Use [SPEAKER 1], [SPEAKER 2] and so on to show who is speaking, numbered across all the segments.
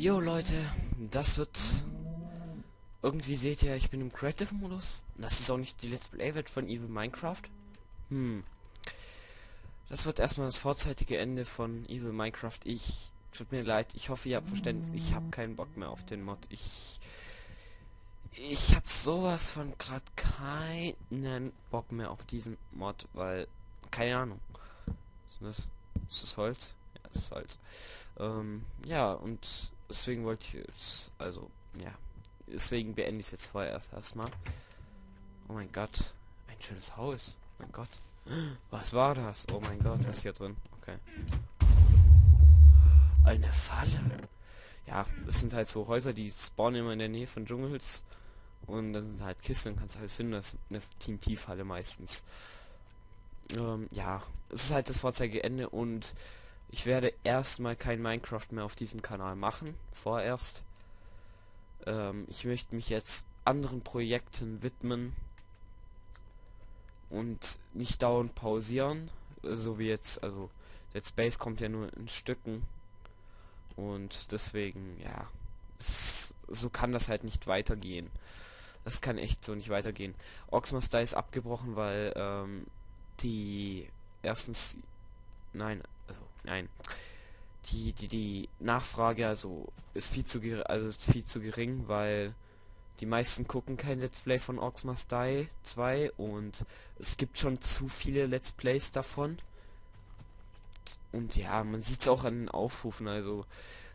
[SPEAKER 1] Jo Leute, das wird... Irgendwie seht ihr, ich bin im Creative-Modus. Das ist auch nicht die Let's Play-Welt von Evil Minecraft. Hm. Das wird erstmal das vorzeitige Ende von Evil Minecraft. Ich... Tut mir leid, ich hoffe, ihr habt Verständnis. Ich habe keinen Bock mehr auf den Mod. Ich... Ich habe sowas von gerade keinen Bock mehr auf diesen Mod, weil... Keine Ahnung. Ist das, ist das Holz? Ja, das ist Holz. Ähm, ja, und deswegen wollte ich jetzt, also, ja, deswegen beende ich es jetzt vorerst erstmal. Oh mein Gott, ein schönes Haus. Oh mein Gott. Was war das? Oh mein Gott, was ist hier drin? Okay. Eine Falle. Ja, das sind halt so Häuser, die spawnen immer in der Nähe von Dschungels. Und dann sind halt Kisten, dann kannst du halt finden, das ist eine TNT-Falle meistens. Ähm, ja, es ist halt das Vorzeigeende und ich werde erstmal kein Minecraft mehr auf diesem Kanal machen, vorerst. Ähm, ich möchte mich jetzt anderen Projekten widmen und nicht dauernd pausieren, so wie jetzt, also Dead Space kommt ja nur in Stücken und deswegen, ja, es, so kann das halt nicht weitergehen. Das kann echt so nicht weitergehen. Oxmaster ist abgebrochen, weil ähm, die erstens, nein, also nein, die die die Nachfrage also ist viel zu also ist viel zu gering, weil die meisten gucken kein Let's Play von Must Die 2 und es gibt schon zu viele Let's Plays davon. Und ja, man sieht es auch an den Aufrufen, also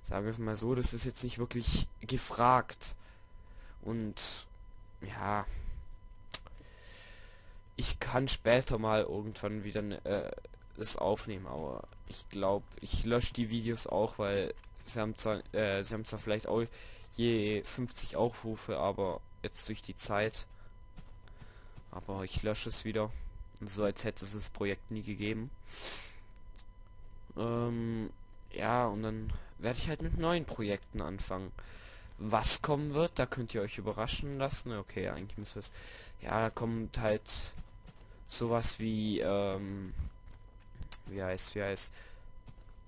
[SPEAKER 1] sagen wir es mal so, das ist jetzt nicht wirklich gefragt. Und ja, ich kann später mal irgendwann wieder äh, das aufnehmen, aber ich glaube, ich lösche die Videos auch, weil sie haben zwar, äh, sie haben zwar vielleicht auch je 50 Aufrufe, aber jetzt durch die Zeit. Aber ich lösche es wieder. So als hätte es das Projekt nie gegeben. Ähm, ja, und dann werde ich halt mit neuen Projekten anfangen. Was kommen wird, da könnt ihr euch überraschen lassen. Okay, eigentlich müsste es. Ja, da kommt halt sowas wie, ähm, wie heißt, wie heißt,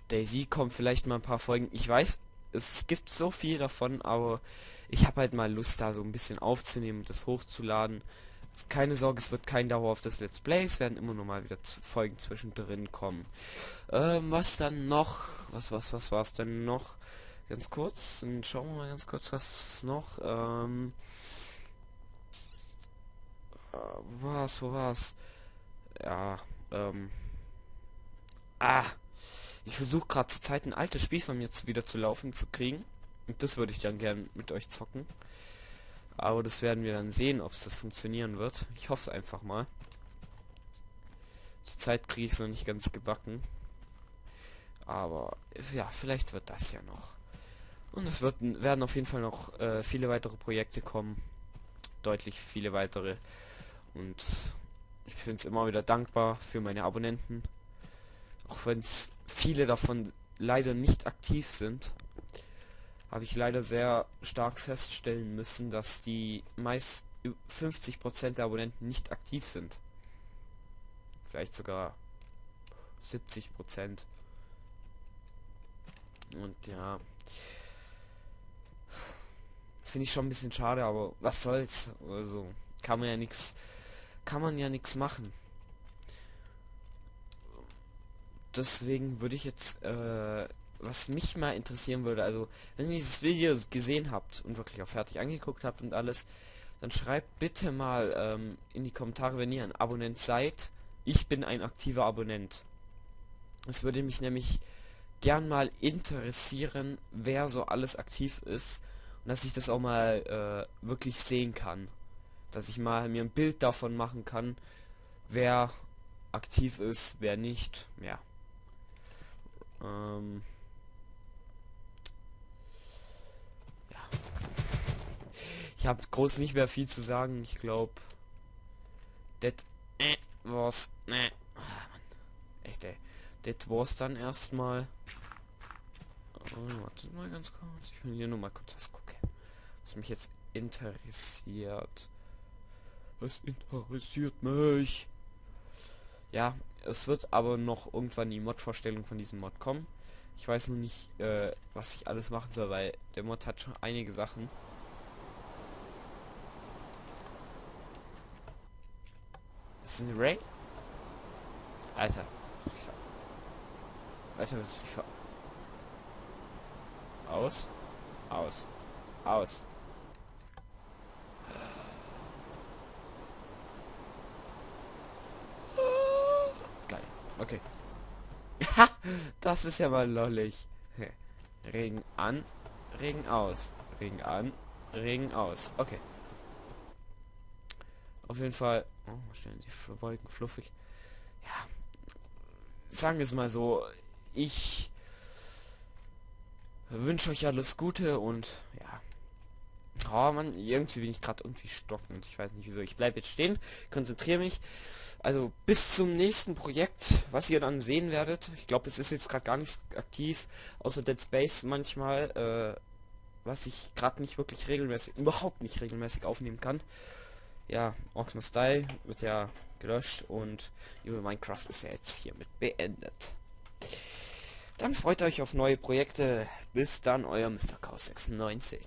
[SPEAKER 1] Daisy kommt vielleicht mal ein paar Folgen. Ich weiß, es gibt so viel davon, aber ich habe halt mal Lust, da so ein bisschen aufzunehmen und das hochzuladen. Keine Sorge, es wird kein dauerhaftes Let's Play, es werden immer noch mal wieder Folgen zwischendrin kommen. Ähm, was dann noch? Was, was, was war es denn noch? Ganz kurz, und schauen wir mal ganz kurz, was noch, ähm, äh, wo war's, wo war's? Ja, ähm, ah, ich versuche gerade zur Zeit ein altes Spiel von mir zu, wieder zu laufen zu kriegen. Und das würde ich dann gern mit euch zocken. Aber das werden wir dann sehen, ob es das funktionieren wird. Ich hoffe es einfach mal. Zur Zeit kriege ich es noch nicht ganz gebacken. Aber ja, vielleicht wird das ja noch. Und es wird, werden auf jeden Fall noch äh, viele weitere Projekte kommen. Deutlich viele weitere. Und ich bin es immer wieder dankbar für meine Abonnenten. Auch wenn es viele davon leider nicht aktiv sind, habe ich leider sehr stark feststellen müssen, dass die meist 50% der Abonnenten nicht aktiv sind. Vielleicht sogar 70%. Und ja, finde ich schon ein bisschen schade, aber was soll's? Also kann man ja nichts, kann man ja nichts machen deswegen würde ich jetzt, äh, was mich mal interessieren würde, also wenn ihr dieses Video gesehen habt und wirklich auch fertig angeguckt habt und alles, dann schreibt bitte mal ähm, in die Kommentare, wenn ihr ein Abonnent seid. Ich bin ein aktiver Abonnent. Es würde mich nämlich gern mal interessieren, wer so alles aktiv ist und dass ich das auch mal äh, wirklich sehen kann. Dass ich mal mir ein Bild davon machen kann, wer aktiv ist, wer nicht. Ja. Ähm ja. Ich habe groß nicht mehr viel zu sagen. Ich glaube, das äh, war's. Ne. Mann. Echt, ey. Das war's dann erstmal. Oh, warte mal ganz kurz. Ich will hier nur mal kurz was gucken. Was mich jetzt interessiert. Was interessiert mich? Ja, es wird aber noch irgendwann die Mod-Vorstellung von diesem Mod kommen. Ich weiß nur nicht, äh, was ich alles machen soll, weil der Mod hat schon einige Sachen. Ist ein Ray? Alter. Alter, ich ver Aus. Aus. Aus. Okay. das ist ja mal lollig. Regen an, Regen aus. Regen an, Regen aus. Okay. Auf jeden Fall. Oh, stellen die Wolken fluffig. Ja. Sagen wir es mal so. Ich wünsche euch alles Gute und. Oh man, irgendwie bin ich gerade irgendwie stockend. Ich weiß nicht wieso. Ich bleibe jetzt stehen, konzentriere mich. Also bis zum nächsten Projekt, was ihr dann sehen werdet. Ich glaube, es ist jetzt gerade gar nicht aktiv, außer Dead Space manchmal, äh, was ich gerade nicht wirklich regelmäßig, überhaupt nicht regelmäßig aufnehmen kann. Ja, Oxma Style wird ja gelöscht und über Minecraft ist ja jetzt hiermit beendet. Dann freut euch auf neue Projekte. Bis dann, euer Mr. Chaos 96.